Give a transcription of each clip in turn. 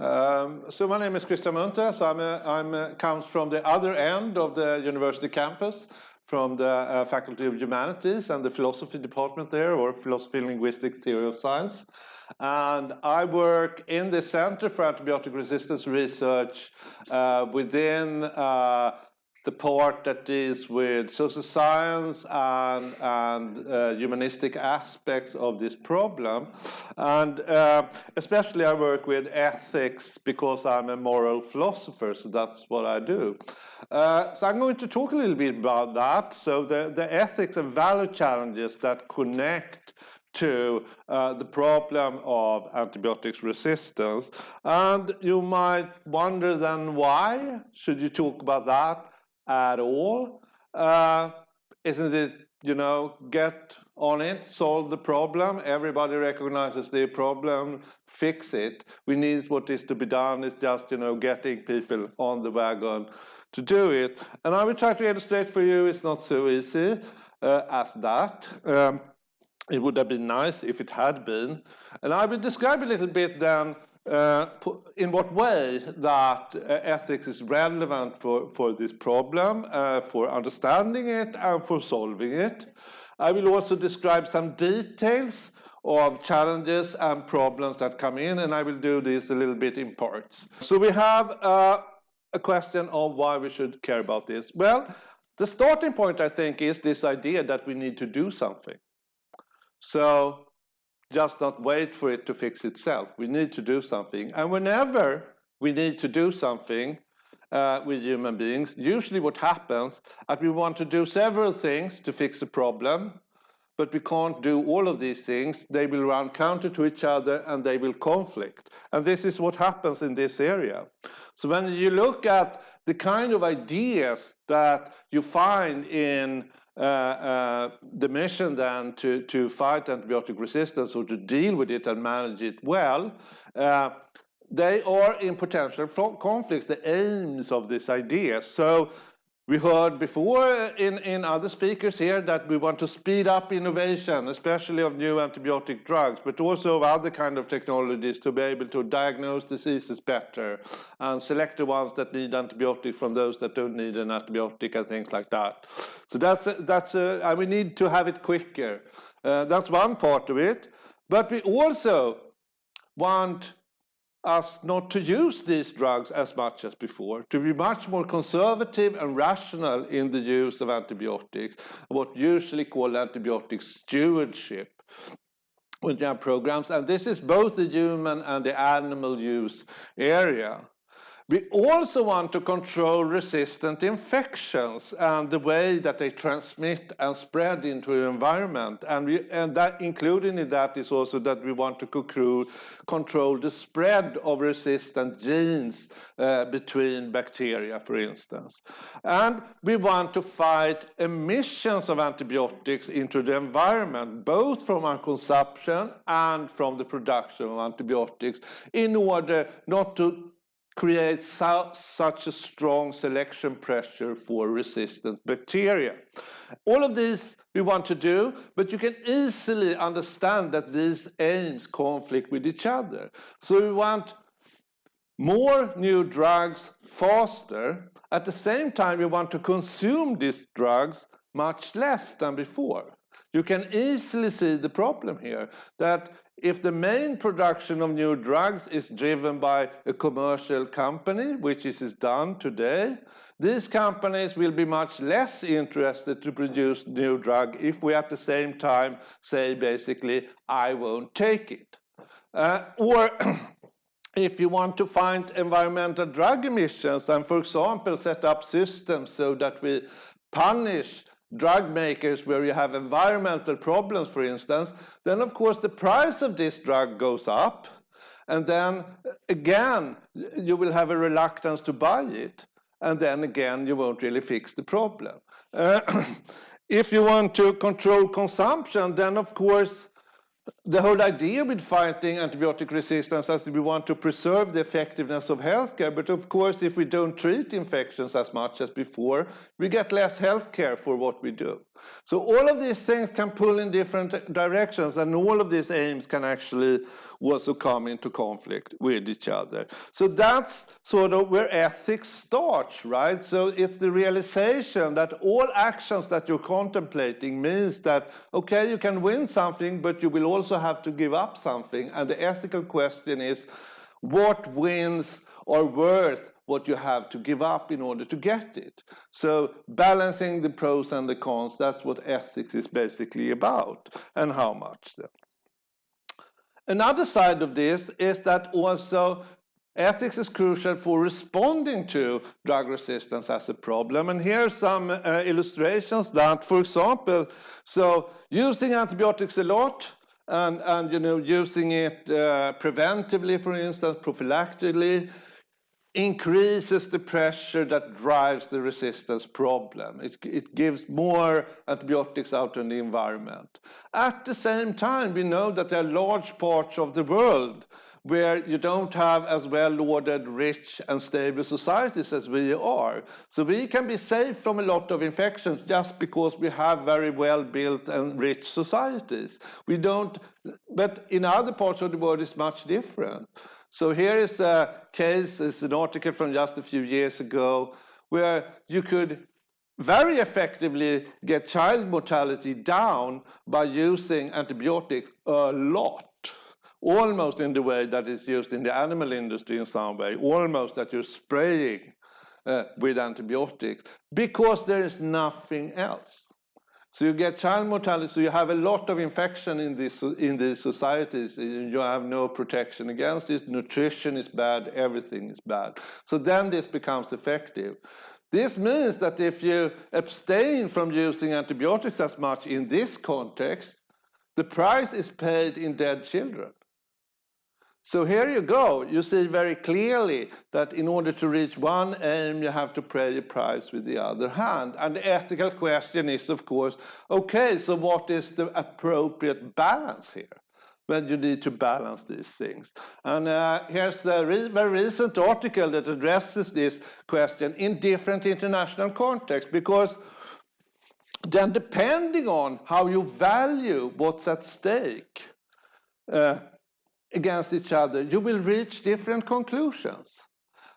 Um, so my name is Christian Munthe. So I'm, a, I'm a, comes from the other end of the university campus, from the uh, Faculty of Humanities and the philosophy department there, or philosophy, linguistics, theory of science. And I work in the Center for Antibiotic Resistance Research uh, within uh, the part that deals with social science and, and uh, humanistic aspects of this problem. And uh, especially I work with ethics because I'm a moral philosopher, so that's what I do. Uh, so I'm going to talk a little bit about that. So the, the ethics and value challenges that connect to uh, the problem of antibiotics resistance. And you might wonder then why should you talk about that? At all. Uh, isn't it, you know, get on it, solve the problem, everybody recognizes the problem, fix it. We need what is to be done is just, you know, getting people on the wagon to do it. And I will try to illustrate for you it's not so easy uh, as that. Um, it would have been nice if it had been. And I will describe a little bit then in what way that uh, ethics is relevant for, for this problem, uh, for understanding it and for solving it. I will also describe some details of challenges and problems that come in, and I will do this a little bit in parts. So we have uh, a question of why we should care about this. Well, the starting point, I think, is this idea that we need to do something. So just not wait for it to fix itself. We need to do something. And whenever we need to do something uh, with human beings, usually what happens is we want to do several things to fix a problem, but we can't do all of these things. They will run counter to each other and they will conflict. And this is what happens in this area. So when you look at the kind of ideas that you find in the mission then to, to fight antibiotic resistance or to deal with it and manage it well, uh, they are in potential conflicts, the aims of this idea. So we heard before in, in other speakers here that we want to speed up innovation, especially of new antibiotic drugs, but also of other kind of technologies to be able to diagnose diseases better and select the ones that need antibiotics from those that don't need an antibiotic and things like that. So that's, a, that's a, and we need to have it quicker. Uh, that's one part of it. But we also want us not to use these drugs as much as before, to be much more conservative and rational in the use of antibiotics, what usually called antibiotic stewardship with their programs. And this is both the human and the animal use area. We also want to control resistant infections and the way that they transmit and spread into the environment. And, we, and that including in that is also that we want to control the spread of resistant genes uh, between bacteria, for instance. And we want to fight emissions of antibiotics into the environment, both from our consumption and from the production of antibiotics, in order not to creates such a strong selection pressure for resistant bacteria. All of this we want to do, but you can easily understand that these aims conflict with each other. So we want more new drugs faster. At the same time, we want to consume these drugs much less than before. You can easily see the problem here, that if the main production of new drugs is driven by a commercial company, which is done today, these companies will be much less interested to produce new drug if we at the same time say basically, I won't take it. Uh, or if you want to find environmental drug emissions and, for example, set up systems so that we punish drug makers where you have environmental problems, for instance, then of course the price of this drug goes up. And then again, you will have a reluctance to buy it. And then again, you won't really fix the problem. Uh, if you want to control consumption, then of course, the whole idea with fighting antibiotic resistance is that we want to preserve the effectiveness of healthcare. But of course, if we don't treat infections as much as before, we get less healthcare for what we do. So all of these things can pull in different directions, and all of these aims can actually also come into conflict with each other. So that's sort of where ethics starts, right? So it's the realization that all actions that you're contemplating means that, okay, you can win something, but you will also have to give up something. And the ethical question is, what wins are worth what you have to give up in order to get it. So balancing the pros and the cons, that's what ethics is basically about, and how much then. Another side of this is that also ethics is crucial for responding to drug resistance as a problem. And here are some uh, illustrations that, for example, so using antibiotics a lot, and, and you know, using it uh, preventively, for instance, prophylactically, increases the pressure that drives the resistance problem. It, it gives more antibiotics out in the environment. At the same time, we know that there are large parts of the world where you don't have as well-ordered, rich and stable societies as we are. So we can be safe from a lot of infections just because we have very well-built and rich societies. We don't, but in other parts of the world it's much different. So here is a case, it's an article from just a few years ago, where you could very effectively get child mortality down by using antibiotics a lot almost in the way that is used in the animal industry in some way, almost that you're spraying uh, with antibiotics, because there is nothing else. So you get child mortality, so you have a lot of infection in these, in these societies, you have no protection against it, nutrition is bad, everything is bad. So then this becomes effective. This means that if you abstain from using antibiotics as much in this context, the price is paid in dead children. So here you go. You see very clearly that in order to reach one aim, you have to pay a price with the other hand. And the ethical question is, of course, okay, so what is the appropriate balance here? When you need to balance these things. And uh, here's a re very recent article that addresses this question in different international contexts, because then depending on how you value what's at stake, uh, against each other, you will reach different conclusions.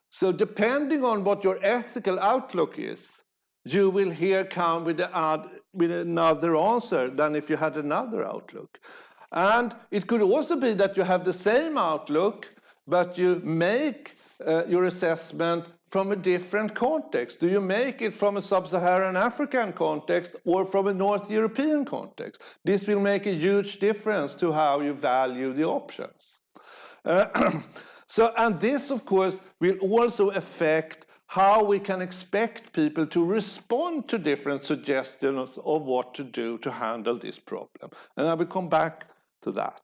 So depending on what your ethical outlook is, you will here come with, with another answer than if you had another outlook. And it could also be that you have the same outlook, but you make uh, your assessment from a different context? Do you make it from a sub-Saharan African context or from a North European context? This will make a huge difference to how you value the options. Uh, so, and this, of course, will also affect how we can expect people to respond to different suggestions of what to do to handle this problem. And I will come back to that.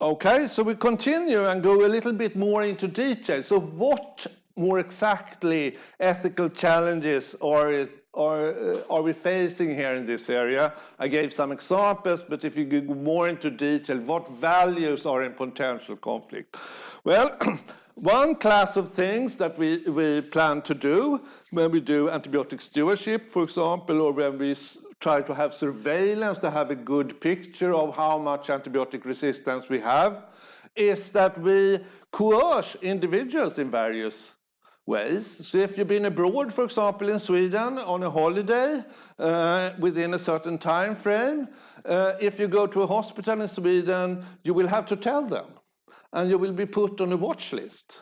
Okay, so we continue and go a little bit more into detail. So what more exactly ethical challenges are, are, uh, are we facing here in this area? I gave some examples, but if you go more into detail, what values are in potential conflict? Well, one class of things that we, we plan to do when we do antibiotic stewardship, for example, or when we try to have surveillance to have a good picture of how much antibiotic resistance we have, is that we coerce individuals in various ways. So if you've been abroad, for example, in Sweden on a holiday uh, within a certain time frame, uh, if you go to a hospital in Sweden, you will have to tell them and you will be put on a watch list,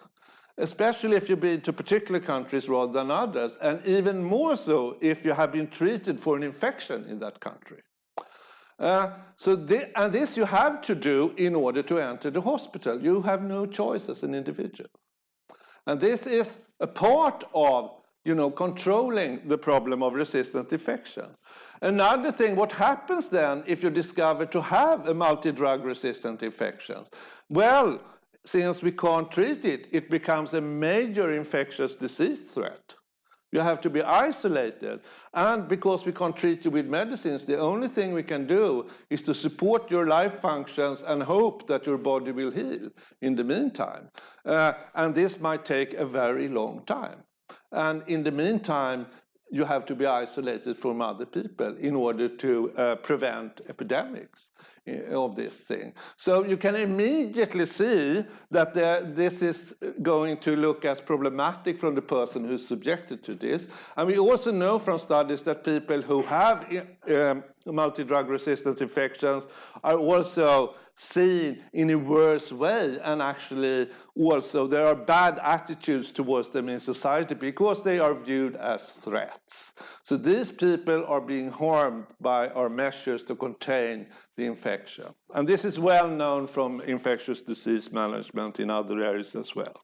especially if you've been to particular countries rather than others, and even more so if you have been treated for an infection in that country. Uh, so and this you have to do in order to enter the hospital. You have no choice as an individual. And this is a part of you know, controlling the problem of resistant infection. Another thing, what happens then if you discover to have a multi-drug resistant infection? Well, since we can't treat it, it becomes a major infectious disease threat. You have to be isolated. And because we can't treat you with medicines, the only thing we can do is to support your life functions and hope that your body will heal in the meantime. Uh, and this might take a very long time. And in the meantime, you have to be isolated from other people in order to uh, prevent epidemics uh, of this thing. So you can immediately see that the, this is going to look as problematic from the person who's subjected to this. And we also know from studies that people who have um, multi-drug resistant infections are also seen in a worse way and actually also there are bad attitudes towards them in society because they are viewed as threats. So these people are being harmed by our measures to contain the infection. And this is well known from infectious disease management in other areas as well.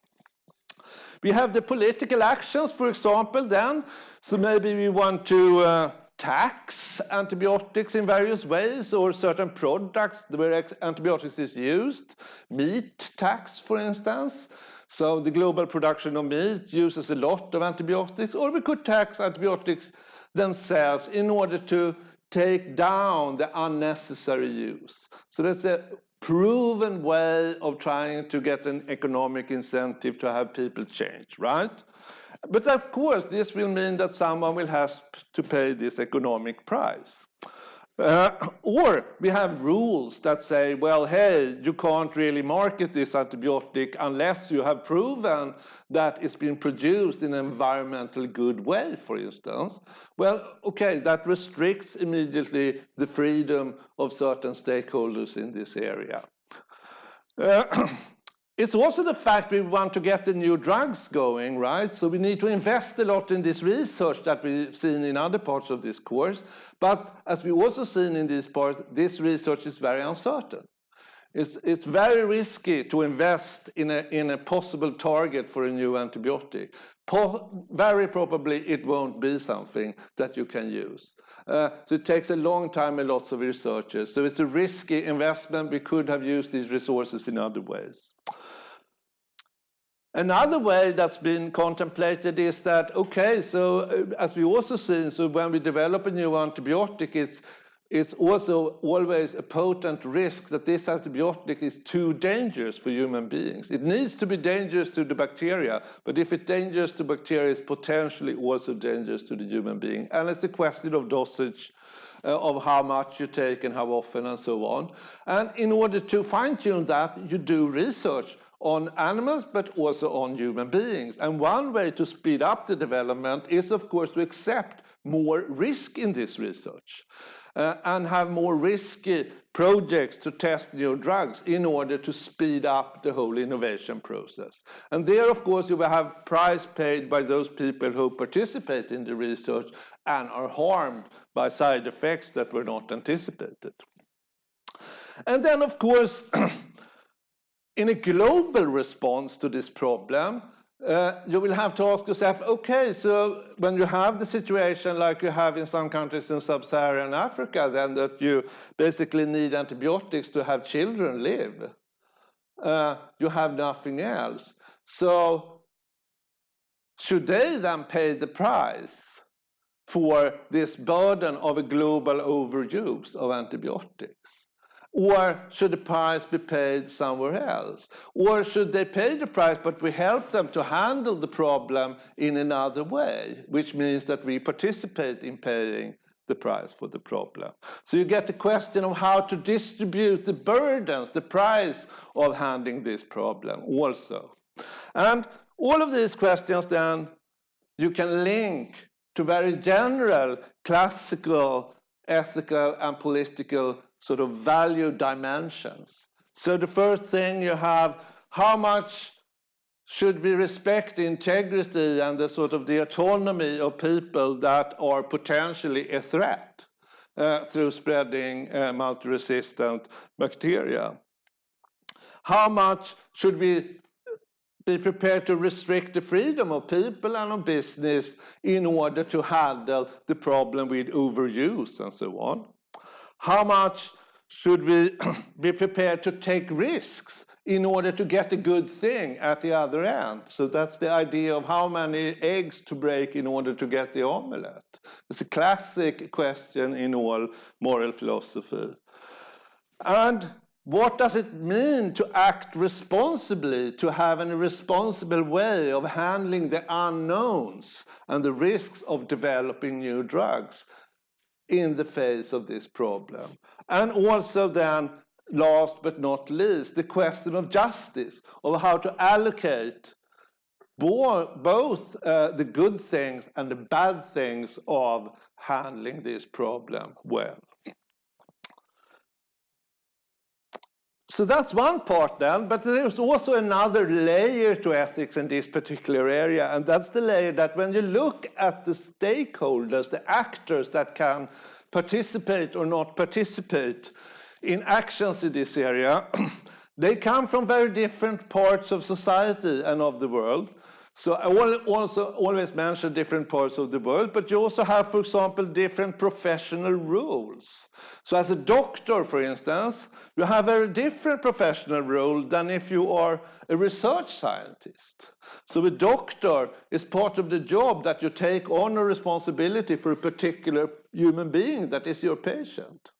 We have the political actions, for example, then. So maybe we want to uh, tax antibiotics in various ways or certain products where antibiotics is used. Meat tax, for instance. So the global production of meat uses a lot of antibiotics, or we could tax antibiotics themselves in order to take down the unnecessary use. So that's a proven way of trying to get an economic incentive to have people change, right? But of course, this will mean that someone will have to pay this economic price. Uh, or we have rules that say, well, hey, you can't really market this antibiotic unless you have proven that it's been produced in an environmentally good way, for instance. Well, okay, that restricts immediately the freedom of certain stakeholders in this area. Uh, It's also the fact we want to get the new drugs going, right? So we need to invest a lot in this research that we've seen in other parts of this course. But as we also seen in this part, this research is very uncertain. It's, it's very risky to invest in a, in a possible target for a new antibiotic. Po very probably it won't be something that you can use. Uh, so it takes a long time and lots of researchers. So it's a risky investment. We could have used these resources in other ways. Another way that's been contemplated is that, okay, so uh, as we also seen, so when we develop a new antibiotic, it's, it's also always a potent risk that this antibiotic is too dangerous for human beings. It needs to be dangerous to the bacteria, but if it's dangerous to bacteria, it's potentially also dangerous to the human being. And it's a question of dosage, uh, of how much you take and how often and so on. And in order to fine tune that, you do research on animals, but also on human beings. And one way to speed up the development is, of course, to accept more risk in this research uh, and have more risky projects to test new drugs in order to speed up the whole innovation process. And there, of course, you will have price paid by those people who participate in the research and are harmed by side effects that were not anticipated. And then, of course, in a global response to this problem, uh, you will have to ask yourself, okay, so when you have the situation like you have in some countries in sub-Saharan Africa, then that you basically need antibiotics to have children live, uh, you have nothing else. So should they then pay the price for this burden of a global overuse of antibiotics? Or should the price be paid somewhere else? Or should they pay the price, but we help them to handle the problem in another way, which means that we participate in paying the price for the problem. So you get the question of how to distribute the burdens, the price of handling this problem also. And all of these questions then you can link to very general, classical, ethical and political sort of value dimensions. So the first thing you have, how much should we respect the integrity and the sort of the autonomy of people that are potentially a threat uh, through spreading uh, multi-resistant bacteria? How much should we be prepared to restrict the freedom of people and of business in order to handle the problem with overuse and so on? How much should we be prepared to take risks in order to get a good thing at the other end. So that's the idea of how many eggs to break in order to get the omelette. It's a classic question in all moral philosophy. And what does it mean to act responsibly, to have a responsible way of handling the unknowns and the risks of developing new drugs in the face of this problem? And also then last but not least, the question of justice, of how to allocate both uh, the good things and the bad things of handling this problem well. So that's one part then, but there's also another layer to ethics in this particular area, and that's the layer that when you look at the stakeholders, the actors that can participate or not participate, in actions in this area, they come from very different parts of society and of the world. So I will also always mention different parts of the world, but you also have, for example, different professional rules. So as a doctor, for instance, you have a different professional role than if you are a research scientist. So a doctor is part of the job that you take on a responsibility for a particular human being that is your patient.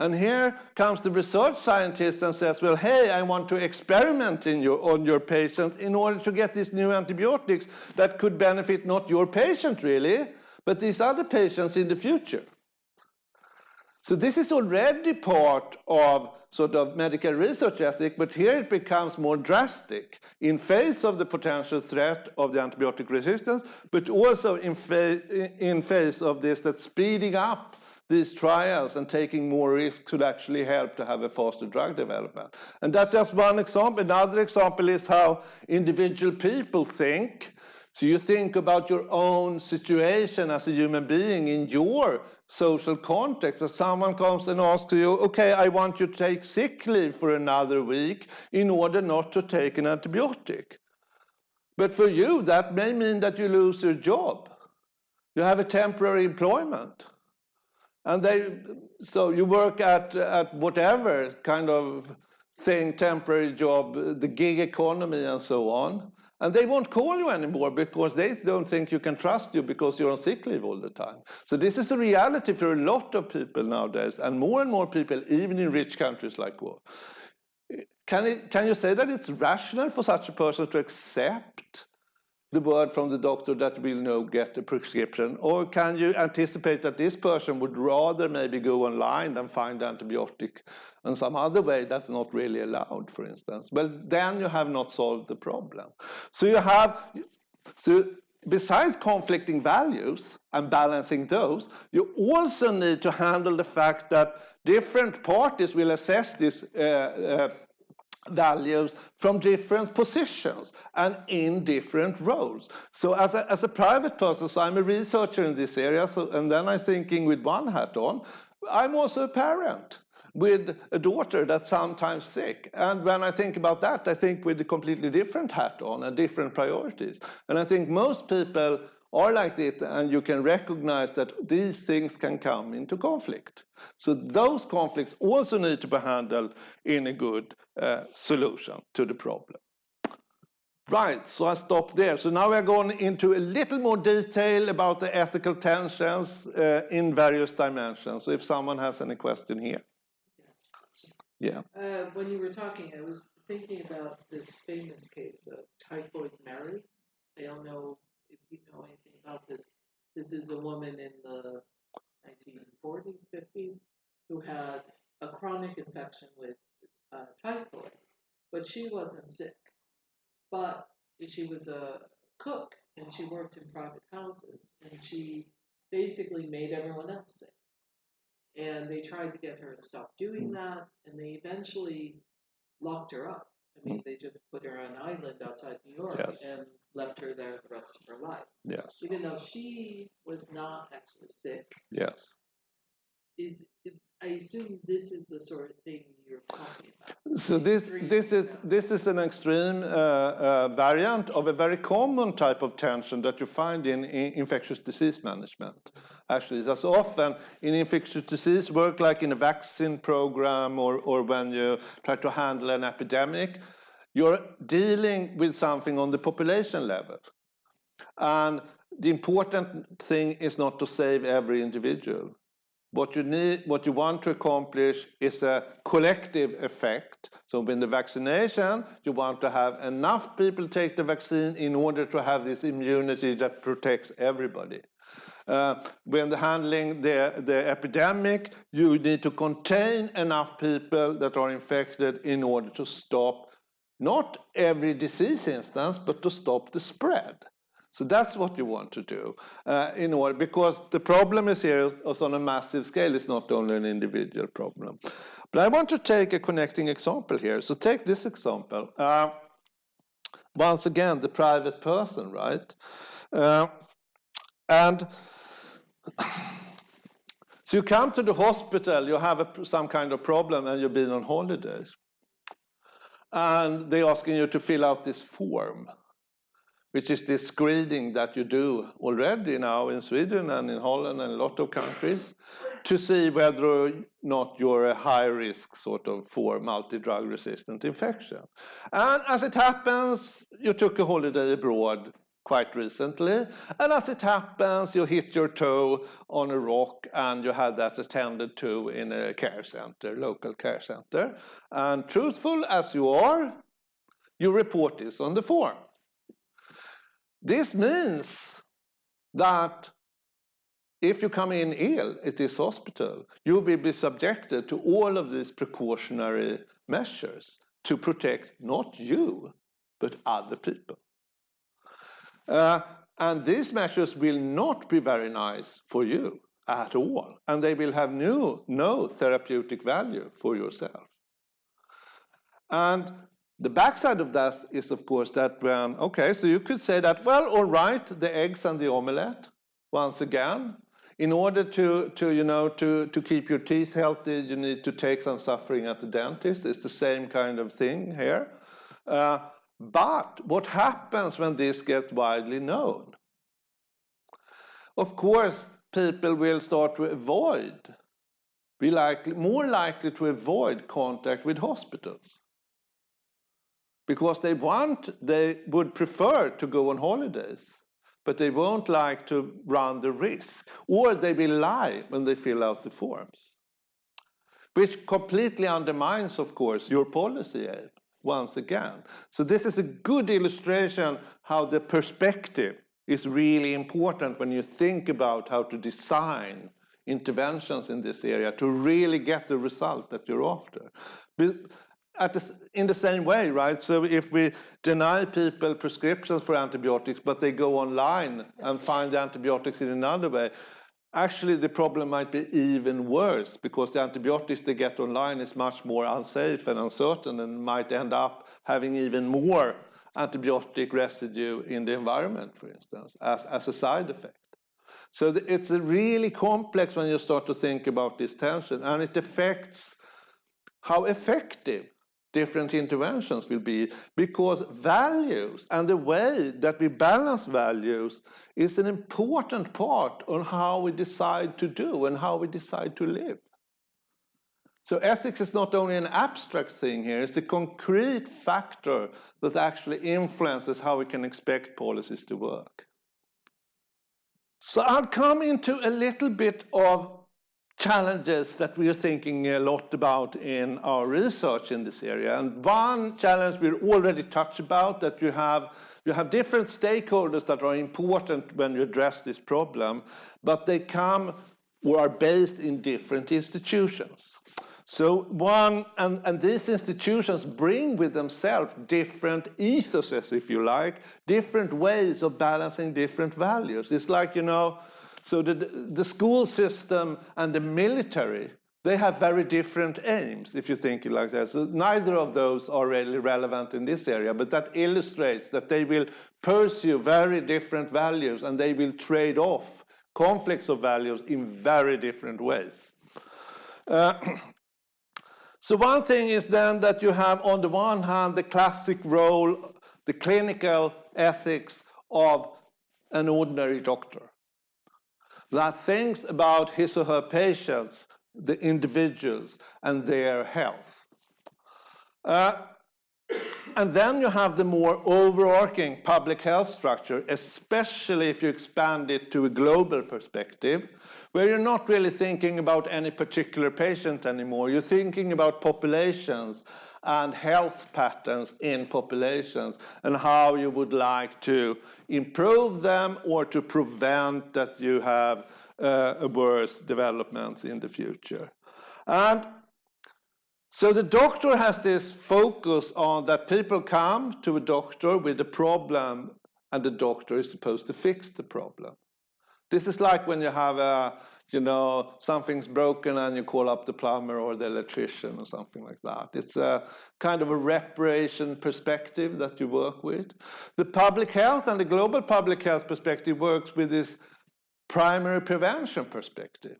And here comes the research scientist and says, well, hey, I want to experiment your, on your patient in order to get these new antibiotics that could benefit not your patient really, but these other patients in the future. So this is already part of sort of medical research ethic, but here it becomes more drastic in face of the potential threat of the antibiotic resistance, but also in, fa in face of this that speeding up these trials and taking more risks could actually help to have a faster drug development. And that's just one example. Another example is how individual people think. So you think about your own situation as a human being in your social context. As someone comes and asks you, okay, I want you to take sick leave for another week in order not to take an antibiotic. But for you, that may mean that you lose your job. You have a temporary employment. And they, so you work at, at whatever kind of thing, temporary job, the gig economy and so on. And they won't call you anymore because they don't think you can trust you because you're on sick leave all the time. So this is a reality for a lot of people nowadays, and more and more people, even in rich countries like war. Can, it, can you say that it's rational for such a person to accept the word from the doctor that will now get a prescription? Or can you anticipate that this person would rather maybe go online than find antibiotic in some other way that's not really allowed, for instance? Well, then you have not solved the problem. So you have, so besides conflicting values and balancing those, you also need to handle the fact that different parties will assess this uh, uh, values from different positions and in different roles. So as a, as a private person, so I'm a researcher in this area, so, and then I'm thinking with one hat on, I'm also a parent with a daughter that's sometimes sick. And when I think about that, I think with a completely different hat on and different priorities. And I think most people are like this, and you can recognize that these things can come into conflict. So those conflicts also need to be handled in a good uh, solution to the problem. Right, so I stop there. So now we're going into a little more detail about the ethical tensions uh, in various dimensions. So if someone has any question here. Yeah. Uh, when you were talking, I was thinking about this famous case of Typhoid Mary. I don't know if you know anything about this, this is a woman in the 1940s, 50s, who had a chronic infection with uh, typhoid, but she wasn't sick. But she was a cook and she worked in private houses and she basically made everyone else sick. And they tried to get her to stop doing hmm. that, and they eventually locked her up. I mean, they just put her on an island outside New York yes. and left her there the rest of her life. Yes. Even though she was not actually sick. Yes. Is I assume this is the sort of thing you're talking about. So this this is this is an extreme uh, uh, variant of a very common type of tension that you find in, in infectious disease management, actually. That's often in infectious disease work, like in a vaccine program or, or when you try to handle an epidemic, you're dealing with something on the population level. And the important thing is not to save every individual. What you need, what you want to accomplish is a collective effect. So in the vaccination, you want to have enough people take the vaccine in order to have this immunity that protects everybody. Uh, when handling the, the epidemic, you need to contain enough people that are infected in order to stop not every disease instance, but to stop the spread. So that's what you want to do uh, in order, because the problem is here is on a massive scale. It's not only an individual problem. But I want to take a connecting example here. So take this example. Uh, once again, the private person, right? Uh, and so you come to the hospital, you have a, some kind of problem and you've been on holidays. And they're asking you to fill out this form which is this screening that you do already now in Sweden and in Holland and a lot of countries to see whether or not you're a high risk sort of for multi-drug resistant infection. And as it happens, you took a holiday abroad quite recently. And as it happens, you hit your toe on a rock and you had that attended to in a care center, local care center. And truthful as you are, you report this on the form. This means that if you come in ill at this hospital, you will be subjected to all of these precautionary measures to protect not you, but other people. Uh, and these measures will not be very nice for you at all, and they will have no, no therapeutic value for yourself. And the backside of that is, of course, that when, okay, so you could say that, well, all right, the eggs and the omelette, once again, in order to, to you know, to, to keep your teeth healthy, you need to take some suffering at the dentist. It's the same kind of thing here. Uh, but what happens when this gets widely known? Of course, people will start to avoid, be likely, more likely to avoid contact with hospitals. Because they want, they would prefer to go on holidays, but they won't like to run the risk, or they will lie when they fill out the forms, which completely undermines, of course, your policy aim once again. So this is a good illustration how the perspective is really important when you think about how to design interventions in this area to really get the result that you're after the, in the same way, right? So if we deny people prescriptions for antibiotics, but they go online and find the antibiotics in another way, actually the problem might be even worse because the antibiotics they get online is much more unsafe and uncertain and might end up having even more antibiotic residue in the environment, for instance, as, as a side effect. So it's really complex when you start to think about this tension and it affects how effective different interventions will be because values and the way that we balance values is an important part on how we decide to do and how we decide to live. So ethics is not only an abstract thing here, it's a concrete factor that actually influences how we can expect policies to work. So I'll come into a little bit of challenges that we are thinking a lot about in our research in this area. And one challenge we already touched about that you have you have different stakeholders that are important when you address this problem, but they come or are based in different institutions. So one, and, and these institutions bring with themselves different ethoses, if you like, different ways of balancing different values. It's like, you know, so the, the school system and the military, they have very different aims, if you think it like that. So neither of those are really relevant in this area, but that illustrates that they will pursue very different values and they will trade off conflicts of values in very different ways. Uh, so one thing is then that you have on the one hand the classic role, the clinical ethics of an ordinary doctor. That thinks about his or her patients, the individuals, and their health. Uh, and then you have the more overarching public health structure, especially if you expand it to a global perspective, where you're not really thinking about any particular patient anymore. You're thinking about populations and health patterns in populations and how you would like to improve them or to prevent that you have uh, worse developments in the future. And so the doctor has this focus on that people come to a doctor with a problem and the doctor is supposed to fix the problem. This is like when you have a, you know, something's broken and you call up the plumber or the electrician or something like that. It's a kind of a reparation perspective that you work with. The public health and the global public health perspective works with this primary prevention perspective.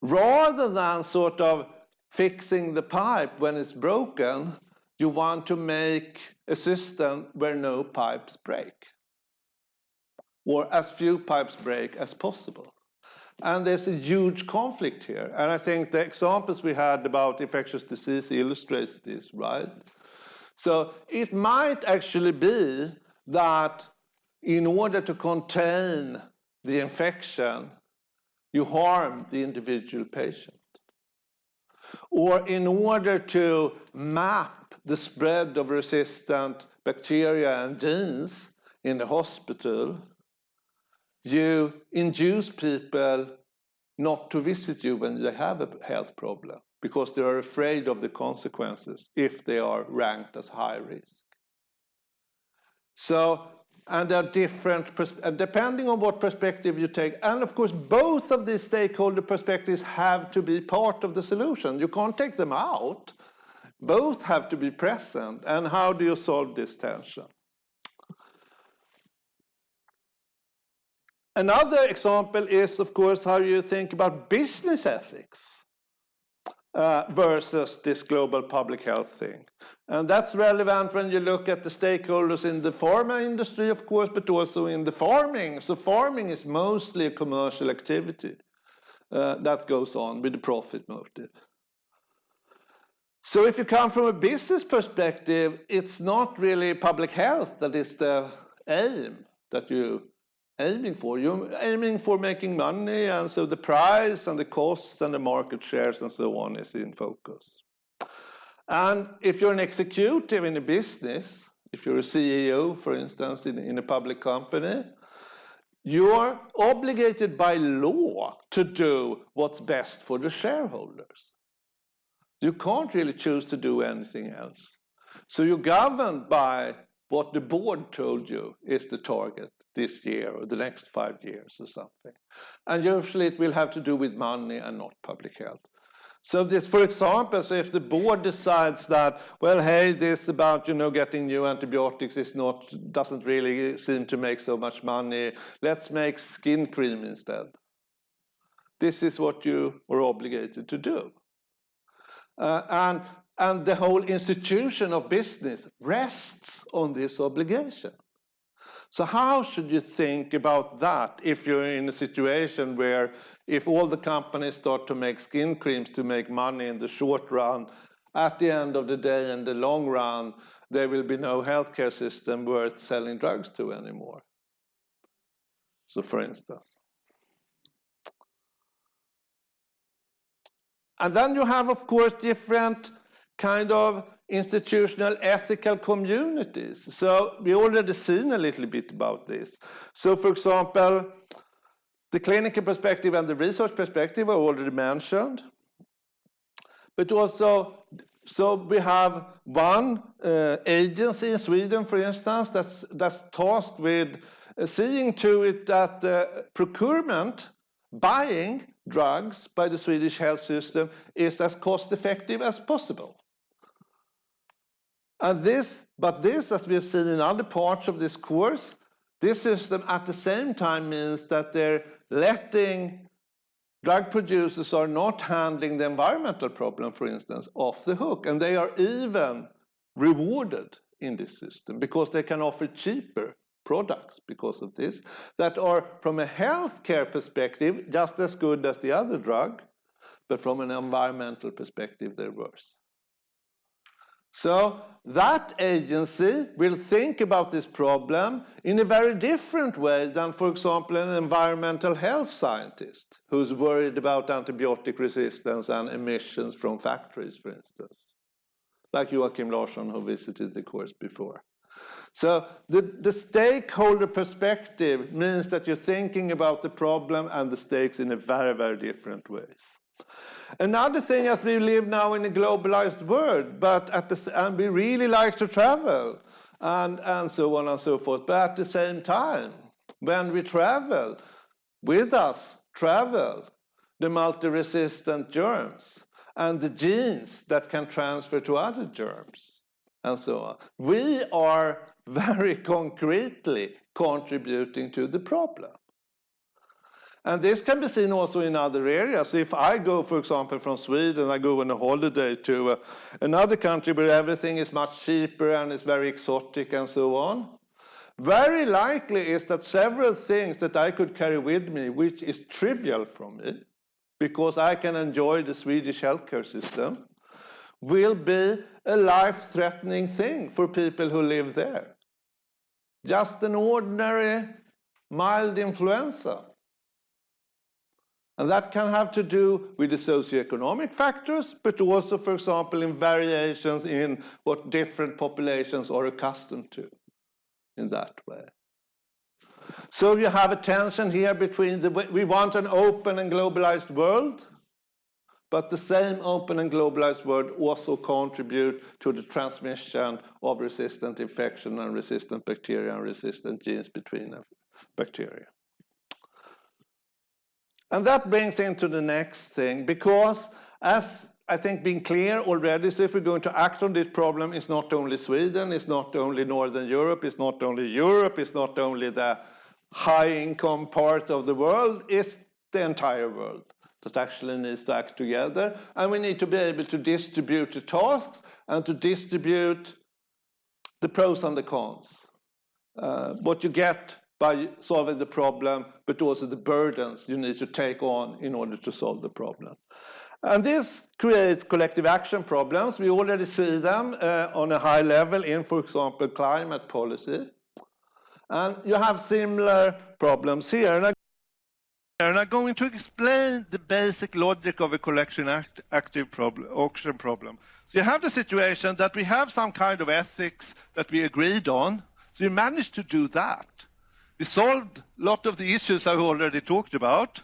Rather than sort of fixing the pipe when it's broken, you want to make a system where no pipes break or as few pipes break as possible. And there's a huge conflict here. And I think the examples we had about infectious disease illustrates this, right? So it might actually be that in order to contain the infection, you harm the individual patient. Or in order to map the spread of resistant bacteria and genes in the hospital, you induce people not to visit you when they have a health problem because they are afraid of the consequences if they are ranked as high risk. So, and there are different, depending on what perspective you take, and of course, both of these stakeholder perspectives have to be part of the solution. You can't take them out. Both have to be present. And how do you solve this tension? Another example is, of course, how you think about business ethics uh, versus this global public health thing. And that's relevant when you look at the stakeholders in the pharma industry, of course, but also in the farming. So farming is mostly a commercial activity uh, that goes on with the profit motive. So if you come from a business perspective, it's not really public health that is the aim that you aiming for. You're aiming for making money, and so the price and the costs and the market shares and so on is in focus. And if you're an executive in a business, if you're a CEO, for instance, in, in a public company, you're obligated by law to do what's best for the shareholders. You can't really choose to do anything else. So you're governed by what the board told you is the target this year or the next five years or something. And usually it will have to do with money and not public health. So this, for example, so if the board decides that, well, hey, this about, you know, getting new antibiotics is not, doesn't really seem to make so much money, let's make skin cream instead. This is what you are obligated to do. Uh, and, and the whole institution of business rests on this obligation. So how should you think about that if you're in a situation where if all the companies start to make skin creams to make money in the short run, at the end of the day, in the long run, there will be no healthcare system worth selling drugs to anymore. So for instance. And then you have, of course, different kind of institutional ethical communities. So we already seen a little bit about this. So for example, the clinical perspective and the research perspective are already mentioned. But also, so we have one uh, agency in Sweden, for instance, that's, that's tasked with uh, seeing to it that the procurement, buying drugs by the Swedish health system is as cost effective as possible. And this, but this, as we have seen in other parts of this course, this system at the same time means that they're letting drug producers are not handling the environmental problem, for instance, off the hook. And they are even rewarded in this system because they can offer cheaper products because of this that are, from a healthcare perspective, just as good as the other drug, but from an environmental perspective, they're worse. So that agency will think about this problem in a very different way than, for example, an environmental health scientist who's worried about antibiotic resistance and emissions from factories, for instance, like Joakim Larsson, who visited the course before. So the, the stakeholder perspective means that you're thinking about the problem and the stakes in a very, very different ways. Another thing is we live now in a globalized world, but at the, and we really like to travel and, and so on and so forth. But at the same time, when we travel, with us travel the multi-resistant germs and the genes that can transfer to other germs and so on. We are very concretely contributing to the problem. And this can be seen also in other areas. If I go, for example, from Sweden, I go on a holiday to uh, another country where everything is much cheaper and it's very exotic and so on, very likely is that several things that I could carry with me, which is trivial for me, because I can enjoy the Swedish healthcare system, will be a life-threatening thing for people who live there. Just an ordinary mild influenza and that can have to do with the socioeconomic factors, but also, for example, in variations in what different populations are accustomed to in that way. So you have a tension here between the, we want an open and globalized world, but the same open and globalized world also contribute to the transmission of resistant infection and resistant bacteria and resistant genes between bacteria. And that brings into the next thing, because as I think being clear already, so if we're going to act on this problem, it's not only Sweden, it's not only Northern Europe, it's not only Europe, it's not only the high income part of the world, it's the entire world that actually needs to act together. And we need to be able to distribute the tasks and to distribute the pros and the cons. Uh, what you get by solving the problem, but also the burdens you need to take on in order to solve the problem. And this creates collective action problems. We already see them uh, on a high level in, for example, climate policy. And you have similar problems here. And, I, I'm going to explain the basic logic of a collection act, active problem, action problem. So you have the situation that we have some kind of ethics that we agreed on. So you managed to do that. We solved a lot of the issues I've already talked about.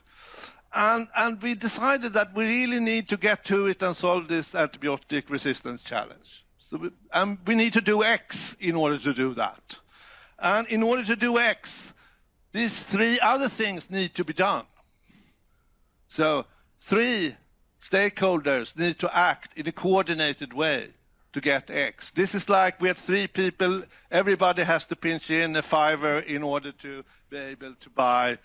And, and we decided that we really need to get to it and solve this antibiotic resistance challenge. So we, and we need to do X in order to do that. And in order to do X, these three other things need to be done. So three stakeholders need to act in a coordinated way to get X. This is like we have three people, everybody has to pinch in a fiver in order to be able to buy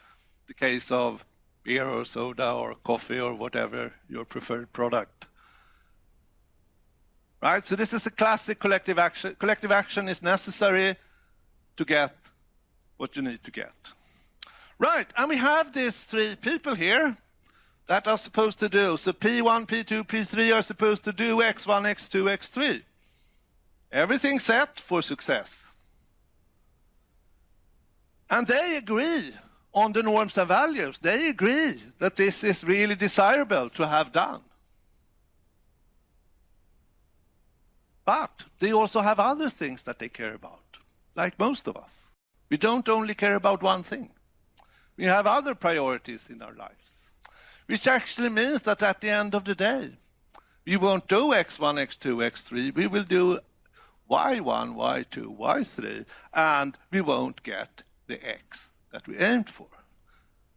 the case of beer or soda or coffee or whatever your preferred product. Right, so this is a classic collective action. Collective action is necessary to get what you need to get. Right, and we have these three people here that are supposed to do. So P1, P2, P3 are supposed to do X1, X2, X3. Everything set for success. And they agree on the norms and values. They agree that this is really desirable to have done. But they also have other things that they care about, like most of us. We don't only care about one thing. We have other priorities in our lives. Which actually means that at the end of the day, we won't do x1, x2, x3. We will do y1, y2, y3, and we won't get the x that we aimed for.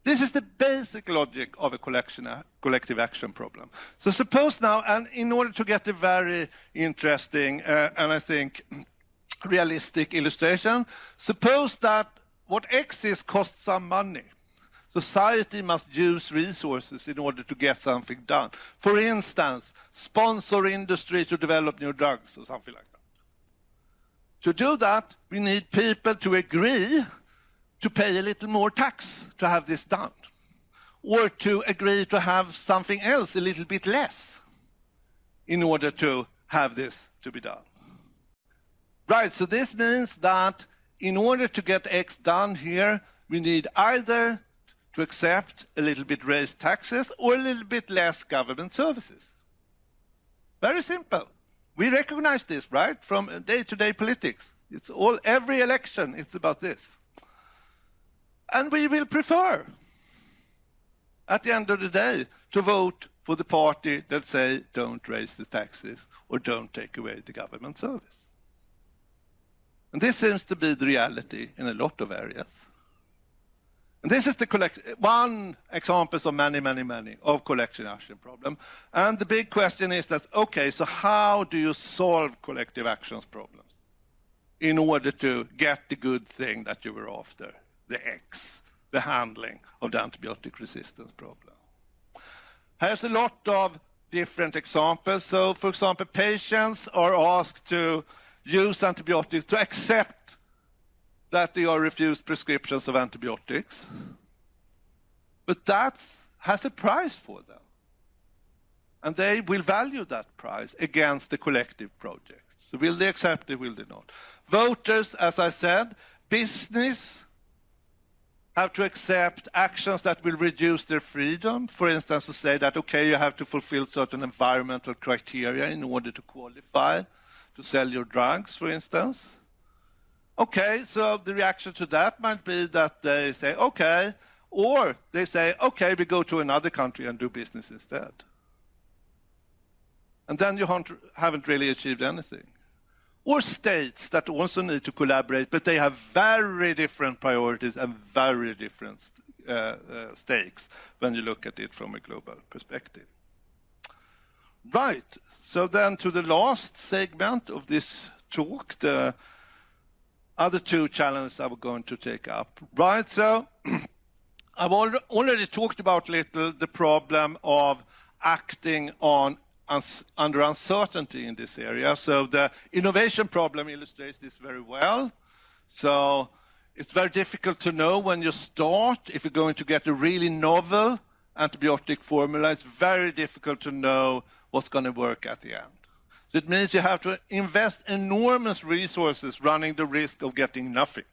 This is the basic logic of a collection, collective action problem. So suppose now, and in order to get a very interesting uh, and I think realistic illustration, suppose that what X is costs some money. Society must use resources in order to get something done. For instance, sponsor industry to develop new drugs or something like that. To do that, we need people to agree to pay a little more tax to have this done, or to agree to have something else a little bit less in order to have this to be done. Right, so this means that in order to get X done here, we need either to accept a little bit raised taxes or a little bit less government services. Very simple. We recognize this, right, from day-to-day politics. It's all, every election, it's about this. And we will prefer, at the end of the day, to vote for the party that say, don't raise the taxes or don't take away the government service. And this seems to be the reality in a lot of areas. And this is the collect one example of many, many, many of collective action problem. And the big question is that, okay, so how do you solve collective actions problems in order to get the good thing that you were after, the X, the handling of the antibiotic resistance problem? There's a lot of different examples. So, for example, patients are asked to use antibiotics, to accept that they are refused prescriptions of antibiotics. But that has a price for them. And they will value that price against the collective project. So will they accept it, will they not? Voters, as I said, business have to accept actions that will reduce their freedom. For instance, to say that, okay, you have to fulfill certain environmental criteria in order to qualify to sell your drugs, for instance. Okay, so the reaction to that might be that they say, okay, or they say, okay, we go to another country and do business instead. And then you haven't really achieved anything. Or states that also need to collaborate, but they have very different priorities and very different uh, uh, stakes when you look at it from a global perspective. Right, so then to the last segment of this talk, the other two challenges I was going to take up. Right, so I've already talked about a little the problem of acting on under uncertainty in this area. So the innovation problem illustrates this very well. So it's very difficult to know when you start if you're going to get a really novel antibiotic formula. It's very difficult to know what's going to work at the end. It means you have to invest enormous resources running the risk of getting nothing.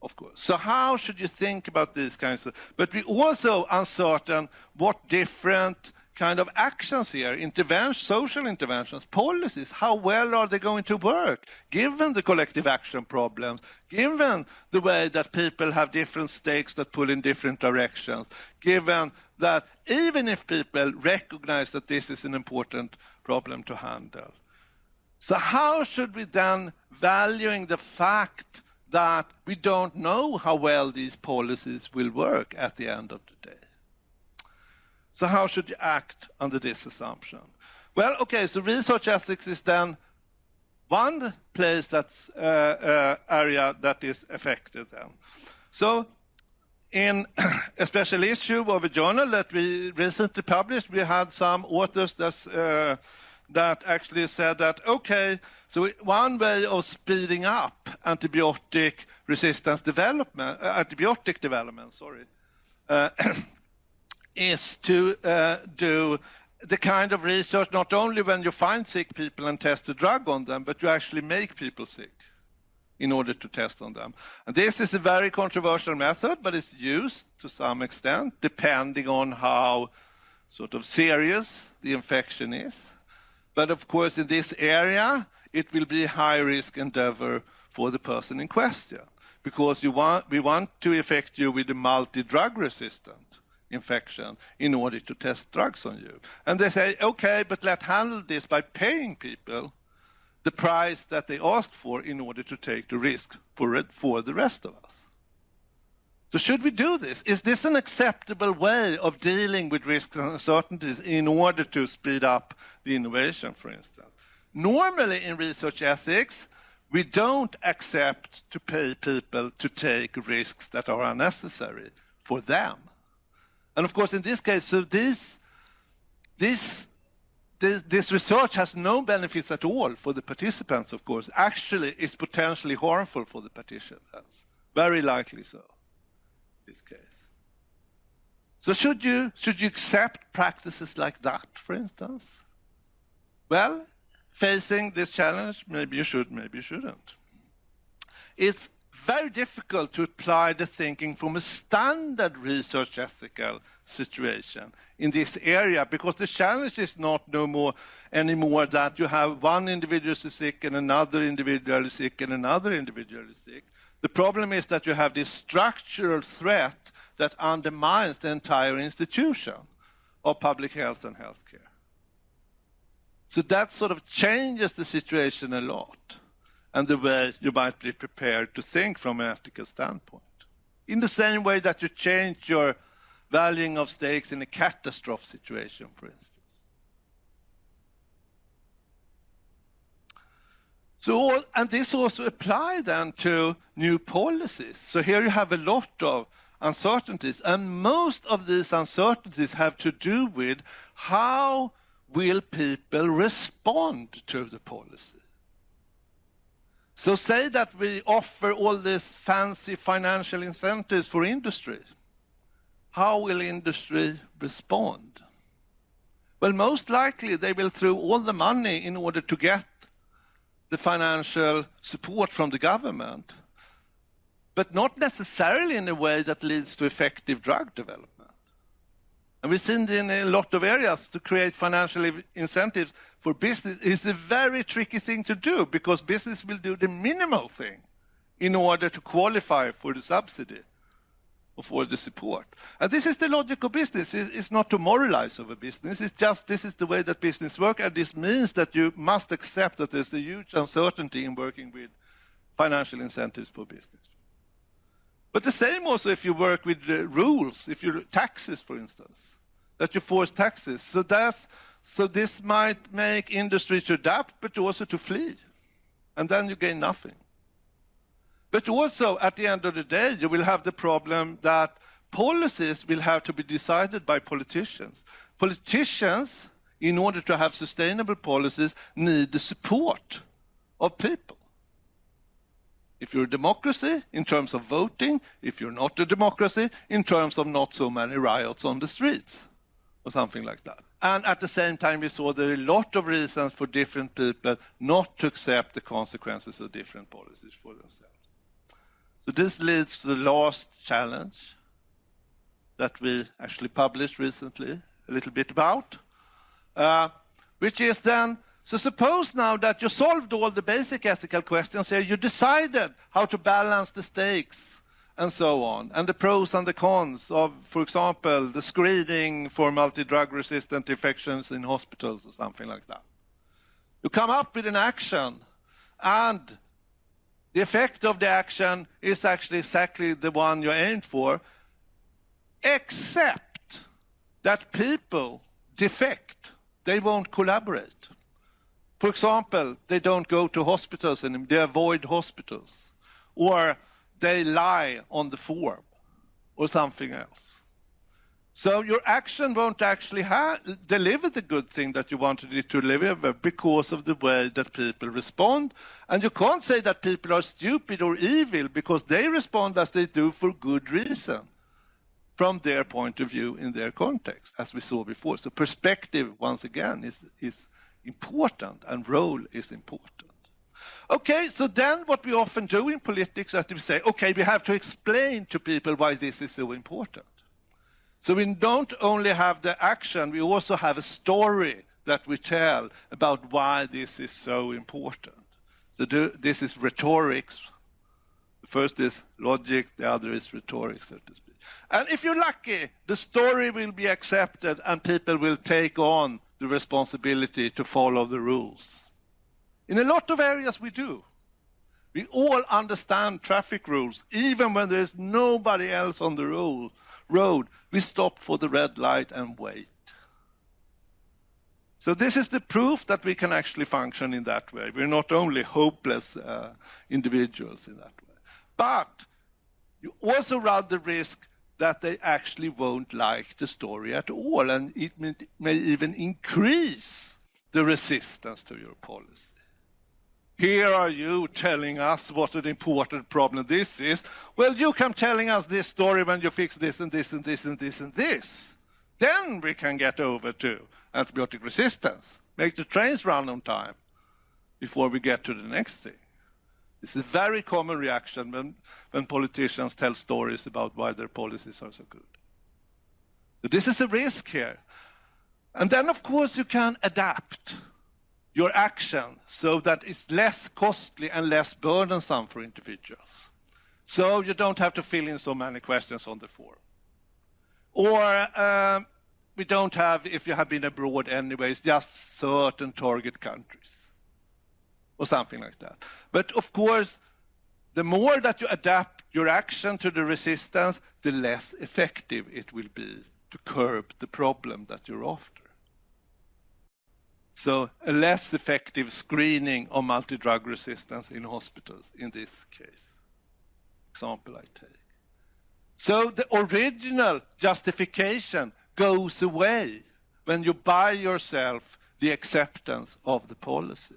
Of course. So how should you think about these kinds of... But we also uncertain what different kind of actions here, intervention, social interventions, policies, how well are they going to work, given the collective action problems, given the way that people have different stakes that pull in different directions, given that even if people recognize that this is an important problem to handle. So how should we then, valuing the fact that we don't know how well these policies will work at the end of the day? So how should you act under this assumption? Well, okay, so research ethics is then one place that's uh, uh, area that is affected then. So in a special issue of a journal that we recently published, we had some authors that's, uh, that actually said that, okay, so one way of speeding up antibiotic resistance development, uh, antibiotic development, sorry, uh, is to do the kind of research not only when you find sick people and test a drug on them, but you actually make people sick in order to test on them. And this is a very controversial method, but it's used to some extent, depending on how sort of serious the infection is. But of course, in this area, it will be a high-risk endeavor for the person in question, because want, we want to affect you with a multi-drug resistant infection in order to test drugs on you. And they say, okay, but let's handle this by paying people the price that they asked for in order to take the risk for, it, for the rest of us. So should we do this? Is this an acceptable way of dealing with risks and uncertainties in order to speed up the innovation, for instance? Normally in research ethics, we don't accept to pay people to take risks that are unnecessary for them. And of course, in this case, so this, this this, this research has no benefits at all for the participants, of course. Actually, it's potentially harmful for the participants. Very likely so, in this case. So should you, should you accept practices like that, for instance? Well, facing this challenge, maybe you should, maybe you shouldn't. It's very difficult to apply the thinking from a standard research ethical situation in this area because the challenge is not no more anymore that you have one individual is sick and another individual is sick and another individual is sick. The problem is that you have this structural threat that undermines the entire institution of public health and healthcare. So that sort of changes the situation a lot and the way you might be prepared to think from an ethical standpoint. In the same way that you change your valuing of stakes in a catastrophe situation, for instance. So all, and this also apply then to new policies. So here you have a lot of uncertainties, and most of these uncertainties have to do with how will people respond to the policy. So say that we offer all these fancy financial incentives for industry. How will industry respond? Well, most likely they will throw all the money in order to get the financial support from the government, but not necessarily in a way that leads to effective drug development. And we've seen in a lot of areas to create financial incentives for business is a very tricky thing to do because business will do the minimal thing in order to qualify for the subsidy or for the support. And this is the logic of business. It's not to moralize over business. It's just this is the way that business works, and this means that you must accept that there's a huge uncertainty in working with financial incentives for business. But the same also if you work with uh, rules, if you taxes, for instance, that you force taxes. So that's so this might make industry to adapt, but also to flee, and then you gain nothing. But also, at the end of the day, you will have the problem that policies will have to be decided by politicians. Politicians, in order to have sustainable policies, need the support of people. If you're a democracy, in terms of voting, if you're not a democracy, in terms of not so many riots on the streets, or something like that. And at the same time, we saw there are a lot of reasons for different people not to accept the consequences of different policies for themselves. So this leads to the last challenge that we actually published recently, a little bit about, uh, which is then so suppose now that you solved all the basic ethical questions here, you decided how to balance the stakes and so on, and the pros and the cons of, for example, the screening for multi-drug resistant infections in hospitals or something like that. You come up with an action, and the effect of the action is actually exactly the one you aimed for, except that people defect. They won't collaborate. For example, they don't go to hospitals anymore, they avoid hospitals, or they lie on the form, or something else. So your action won't actually deliver the good thing that you wanted it to deliver because of the way that people respond. And you can't say that people are stupid or evil because they respond as they do for good reason from their point of view in their context, as we saw before. So perspective, once again, is, is important and role is important. Okay, so then what we often do in politics is we say, okay, we have to explain to people why this is so important. So we don't only have the action, we also have a story that we tell about why this is so important. So do, this is rhetorics. The first is logic, the other is rhetoric, so to speak. And if you're lucky, the story will be accepted and people will take on the responsibility to follow the rules. In a lot of areas we do. We all understand traffic rules, even when there is nobody else on the road. We stop for the red light and wait. So this is the proof that we can actually function in that way. We're not only hopeless uh, individuals in that way. But you also run the risk that they actually won't like the story at all, and it may, may even increase the resistance to your policy. Here are you telling us what an important problem this is. Well, you come telling us this story when you fix this and this and this and this and this. Then we can get over to antibiotic resistance, make the trains run on time before we get to the next thing. It's a very common reaction when, when politicians tell stories about why their policies are so good. So this is a risk here. And then, of course, you can adapt your action so that it's less costly and less burdensome for individuals. So you don't have to fill in so many questions on the form. Or um, we don't have, if you have been abroad anyways, just certain target countries or something like that. But of course, the more that you adapt your action to the resistance, the less effective it will be to curb the problem that you're after. So a less effective screening of multi-drug resistance in hospitals in this case. Example I take. So the original justification goes away when you buy yourself the acceptance of the policy.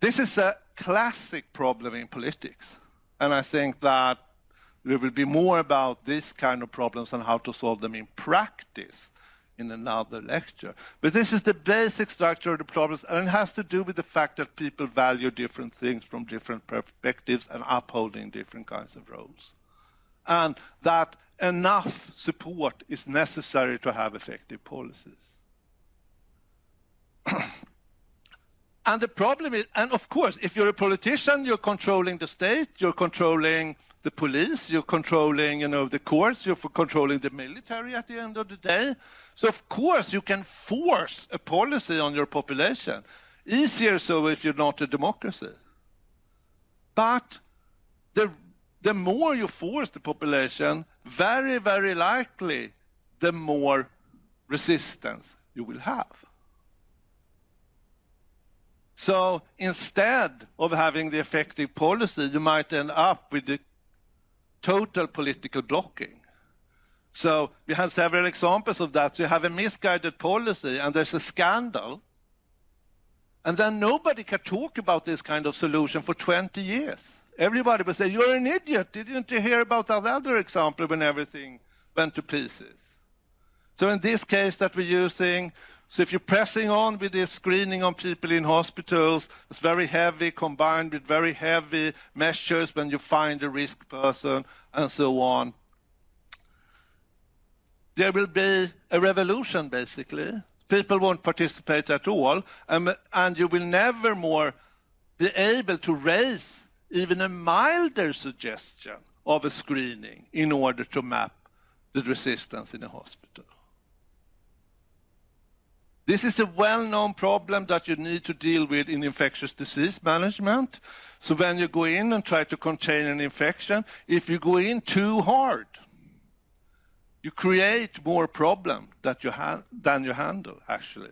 This is a classic problem in politics. And I think that there will be more about this kind of problems and how to solve them in practice in another lecture. But this is the basic structure of the problems, and it has to do with the fact that people value different things from different perspectives and upholding different kinds of roles. And that enough support is necessary to have effective policies. And the problem is, and of course, if you're a politician, you're controlling the state, you're controlling the police, you're controlling, you know, the courts, you're controlling the military at the end of the day. So of course you can force a policy on your population. Easier so if you're not a democracy. But the, the more you force the population, very, very likely, the more resistance you will have. So instead of having the effective policy, you might end up with the total political blocking. So we have several examples of that. So you have a misguided policy and there's a scandal. And then nobody can talk about this kind of solution for 20 years. Everybody will say, you're an idiot. Didn't you hear about that other example when everything went to pieces? So in this case that we're using, so if you're pressing on with this screening on people in hospitals, it's very heavy combined with very heavy measures when you find a risk person and so on. There will be a revolution, basically. People won't participate at all, and, and you will never more be able to raise even a milder suggestion of a screening in order to map the resistance in a hospital. This is a well-known problem that you need to deal with in infectious disease management. So when you go in and try to contain an infection, if you go in too hard, you create more problem that you than you handle, actually.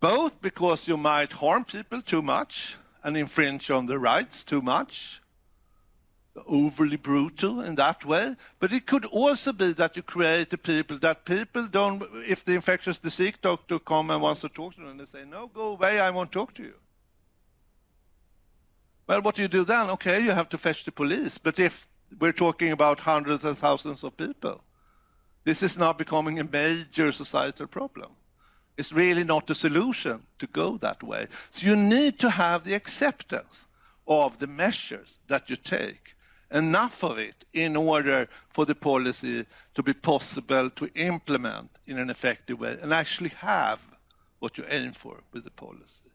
Both because you might harm people too much and infringe on their rights too much, overly brutal in that way. But it could also be that you create the people that people don't, if the infectious disease doctor come and wants to talk to them, they say, no, go away, I won't talk to you. Well, what do you do then? Okay, you have to fetch the police. But if we're talking about hundreds and thousands of people, this is now becoming a major societal problem. It's really not a solution to go that way. So you need to have the acceptance of the measures that you take enough of it in order for the policy to be possible to implement in an effective way and actually have what you aim for with the policy.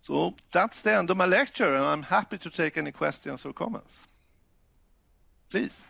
So that's the end of my lecture, and I'm happy to take any questions or comments. Please.